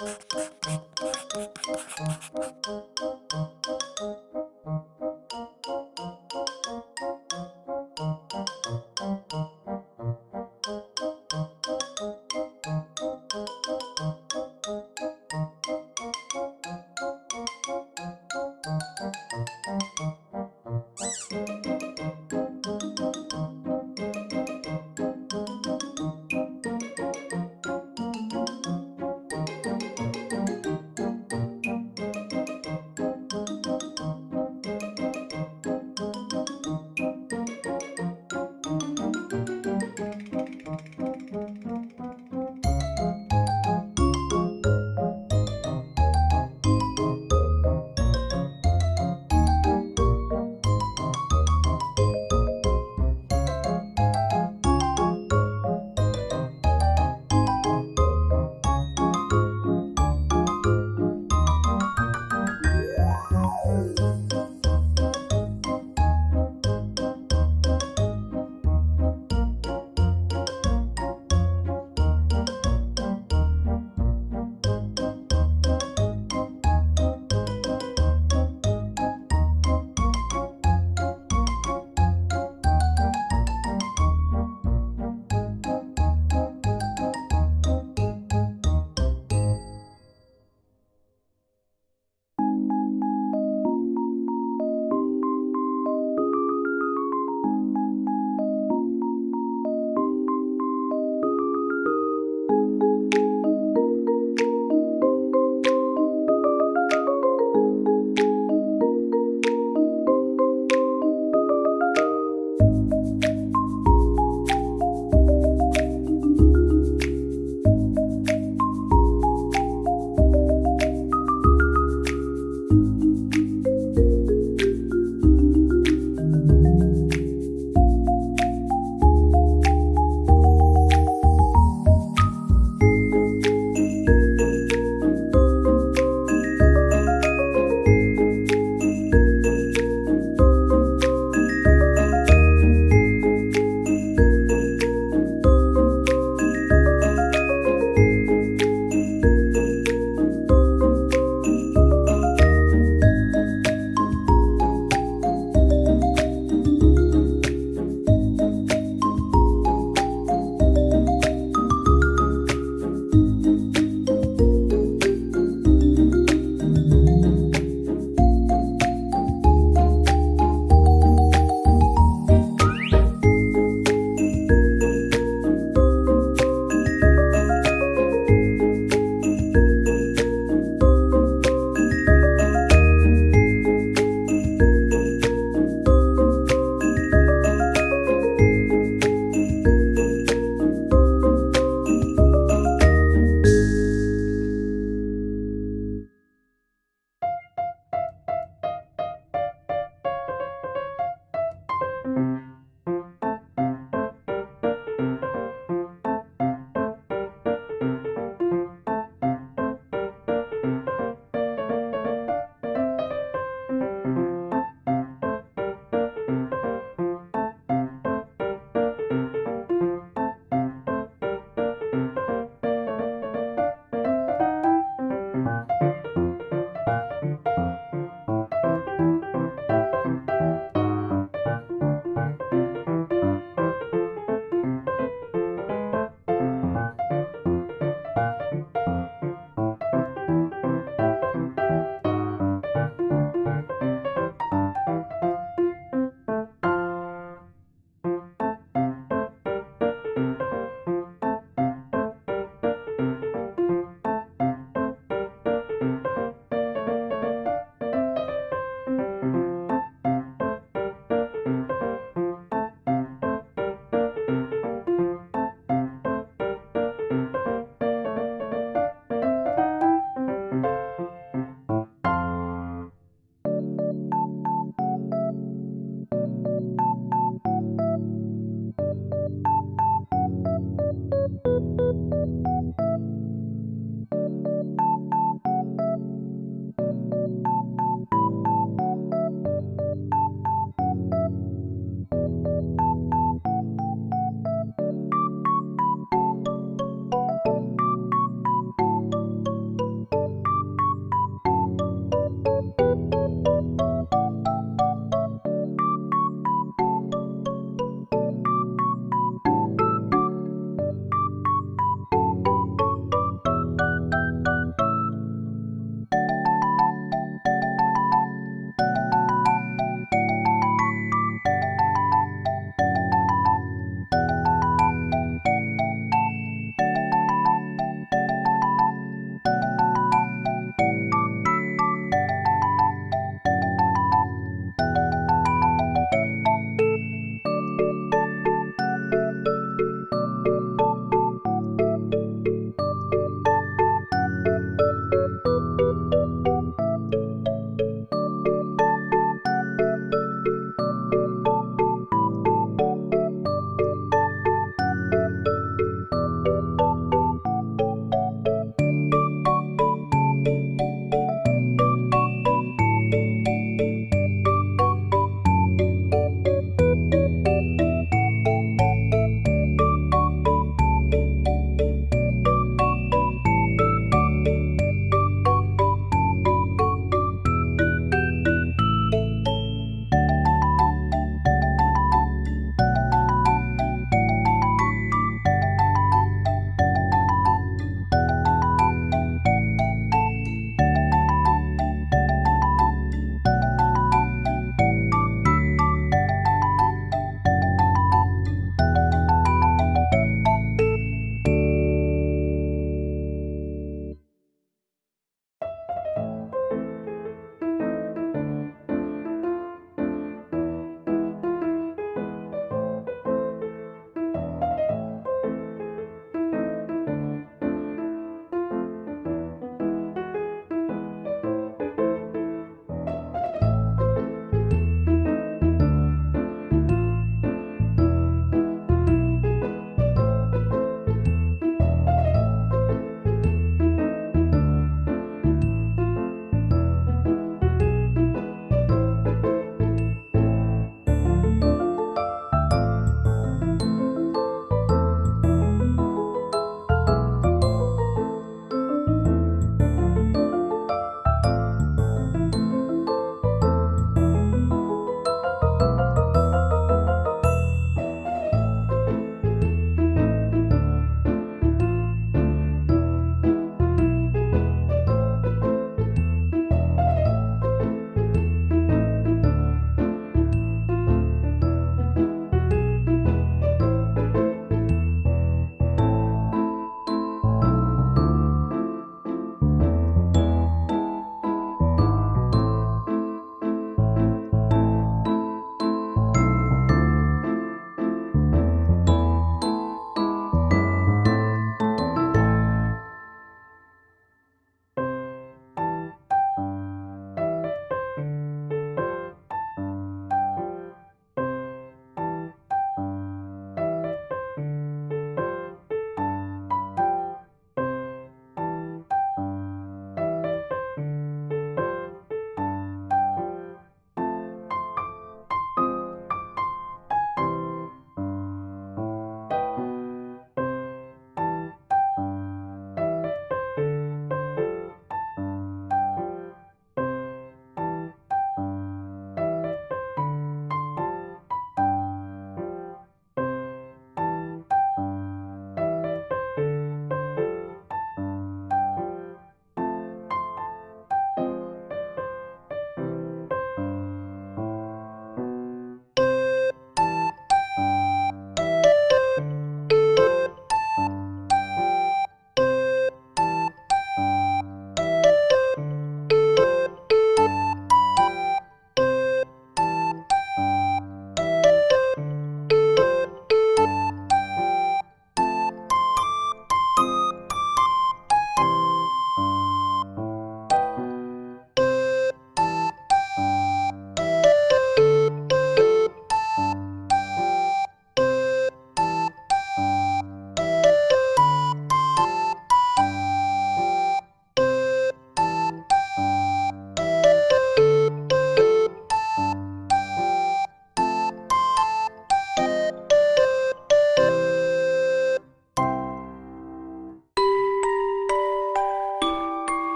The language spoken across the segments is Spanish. Thank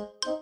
Thank you.